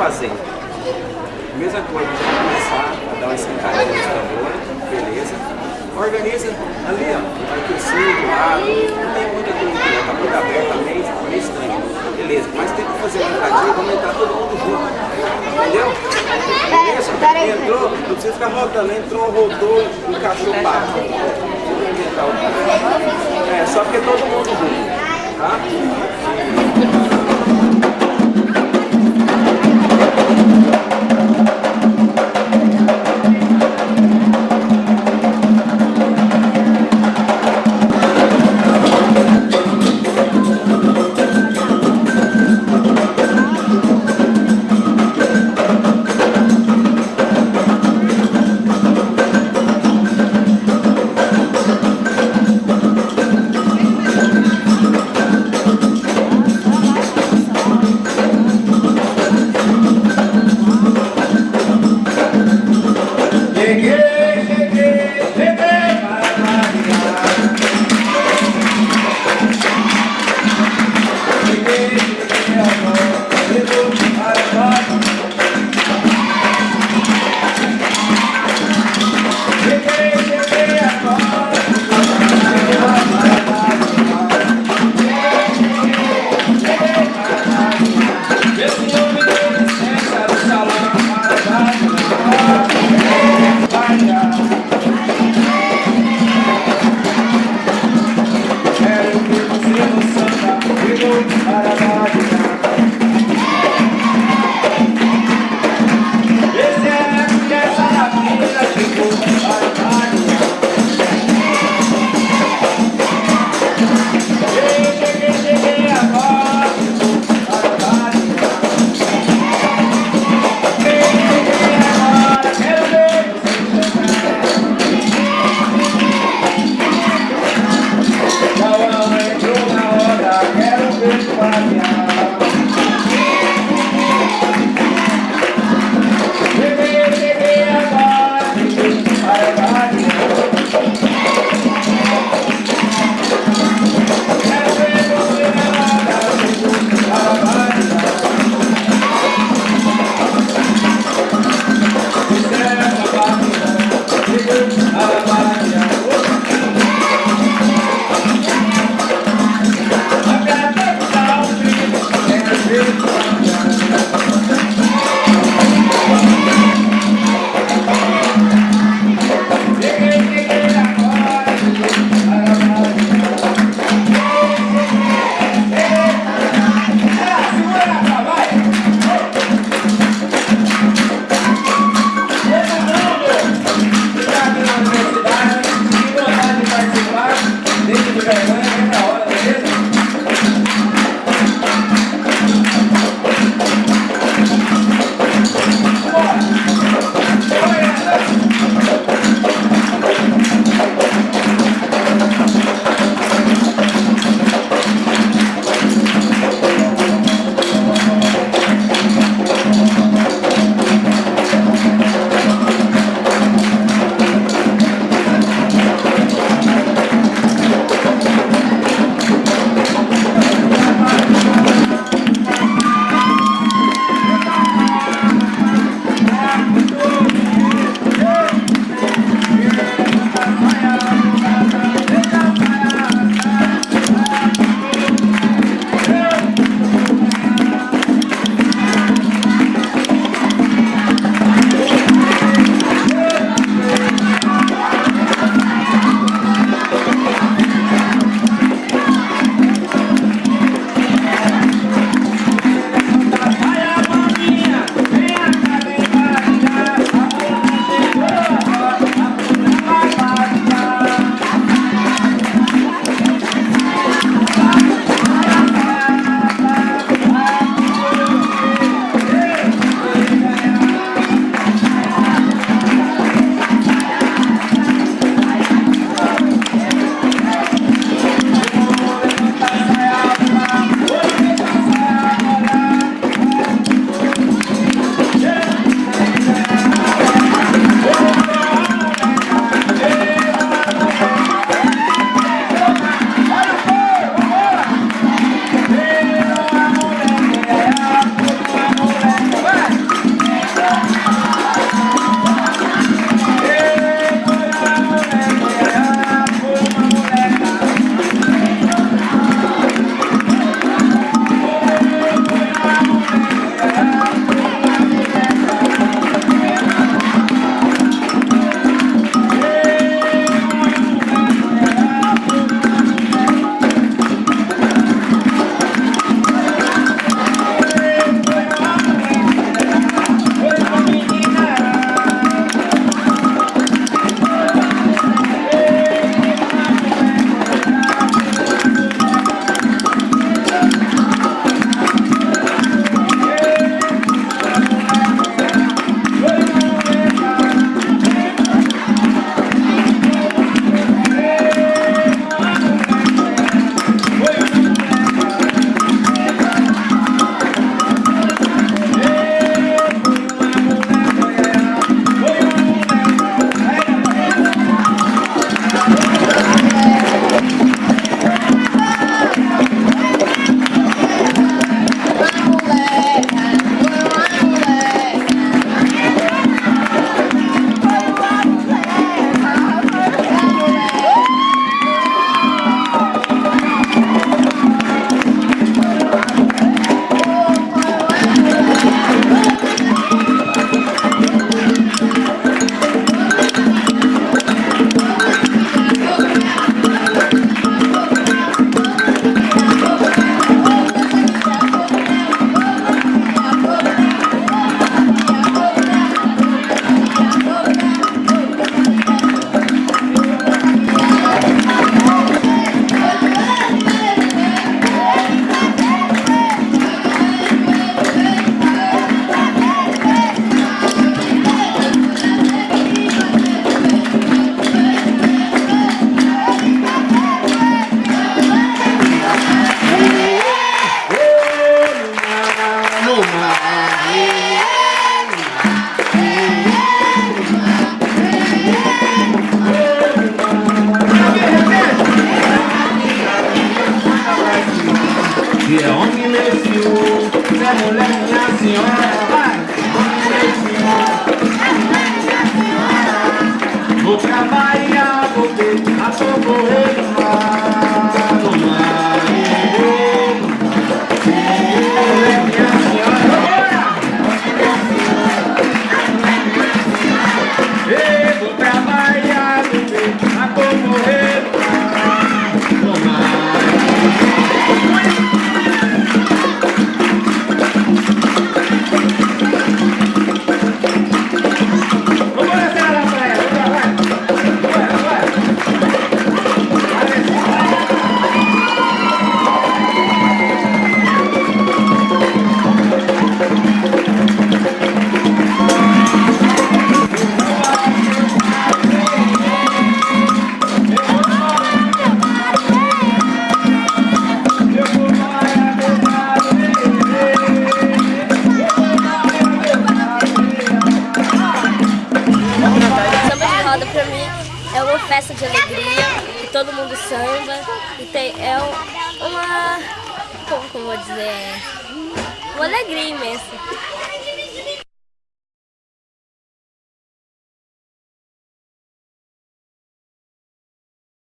fazer? Mesma coisa, vai começar a dar uma esquentadinha nos tambores, beleza? Organiza ali, ó, vai aquecer do lado, não tem muita coisa tá muito aberto também, fica meio estranho. Beleza, mas tem que fazer uma entradinha, vamos entrar todo mundo junto, entendeu? Beleza? Entrou, não precisa ficar rodando, entrou, rodou, encaixou o papo. É, só porque todo mundo junto, tá? Thank you. mulher, mulher, senhora, vai! Vou pra Bahia, vou ter a socorrer. É uma festa de alegria, que todo mundo samba, e tem, é uma, como eu vou dizer, uma alegria imensa.